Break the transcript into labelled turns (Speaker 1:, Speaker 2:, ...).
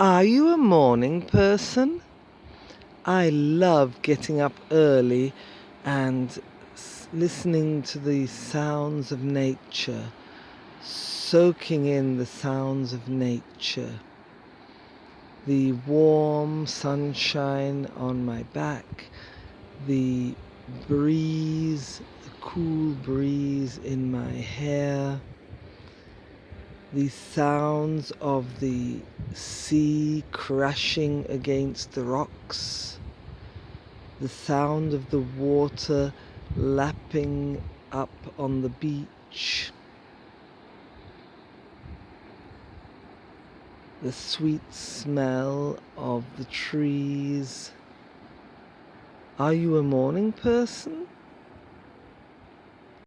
Speaker 1: Are you a morning person? I love getting up early and listening to the sounds of nature, soaking in the sounds of nature. The warm sunshine on my back, the breeze, the cool breeze in my hair the sounds of the sea crashing against the rocks, the sound of the water lapping up on the beach, the sweet smell of the trees. Are you a morning person?